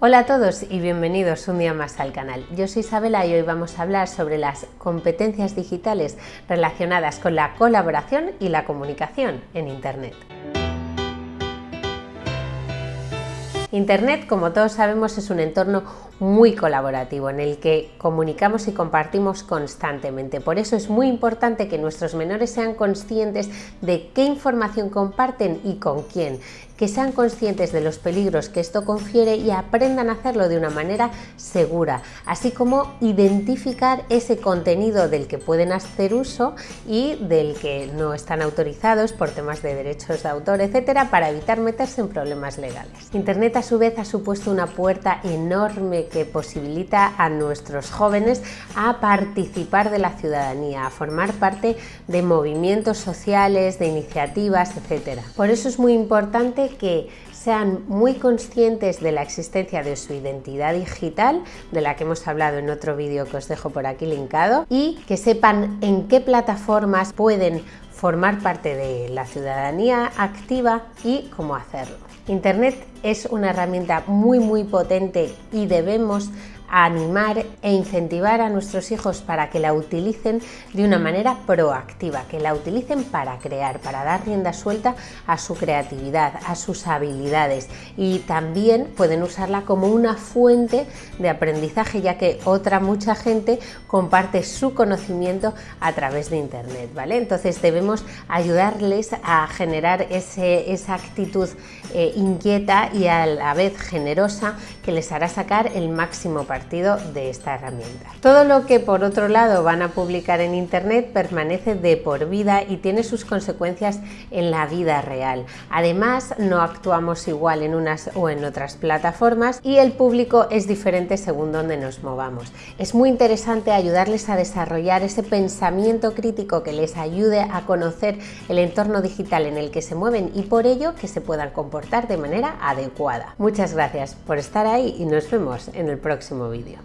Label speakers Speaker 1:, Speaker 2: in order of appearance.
Speaker 1: Hola a todos y bienvenidos un día más al canal. Yo soy Isabela y hoy vamos a hablar sobre las competencias digitales relacionadas con la colaboración y la comunicación en Internet. Internet, como todos sabemos, es un entorno muy colaborativo en el que comunicamos y compartimos constantemente. Por eso es muy importante que nuestros menores sean conscientes de qué información comparten y con quién, que sean conscientes de los peligros que esto confiere y aprendan a hacerlo de una manera segura, así como identificar ese contenido del que pueden hacer uso y del que no están autorizados por temas de derechos de autor, etcétera, para evitar meterse en problemas legales. Internet a su vez ha supuesto una puerta enorme que posibilita a nuestros jóvenes a participar de la ciudadanía, a formar parte de movimientos sociales, de iniciativas, etc. Por eso es muy importante que sean muy conscientes de la existencia de su identidad digital, de la que hemos hablado en otro vídeo que os dejo por aquí linkado, y que sepan en qué plataformas pueden formar parte de la ciudadanía activa y cómo hacerlo. Internet es una herramienta muy muy potente y debemos animar e incentivar a nuestros hijos para que la utilicen de una manera proactiva, que la utilicen para crear, para dar rienda suelta a su creatividad, a sus habilidades y también pueden usarla como una fuente de aprendizaje ya que otra mucha gente comparte su conocimiento a través de internet, ¿vale? Entonces debemos ayudarles a generar esa actitud eh, inquieta y a la vez generosa que les hará sacar el máximo de esta herramienta. Todo lo que por otro lado van a publicar en internet permanece de por vida y tiene sus consecuencias en la vida real. Además no actuamos igual en unas o en otras plataformas y el público es diferente según donde nos movamos. Es muy interesante ayudarles a desarrollar ese pensamiento crítico que les ayude a conocer el entorno digital en el que se mueven y por ello que se puedan comportar de manera adecuada. Muchas gracias por estar ahí y nos vemos en el próximo vídeo.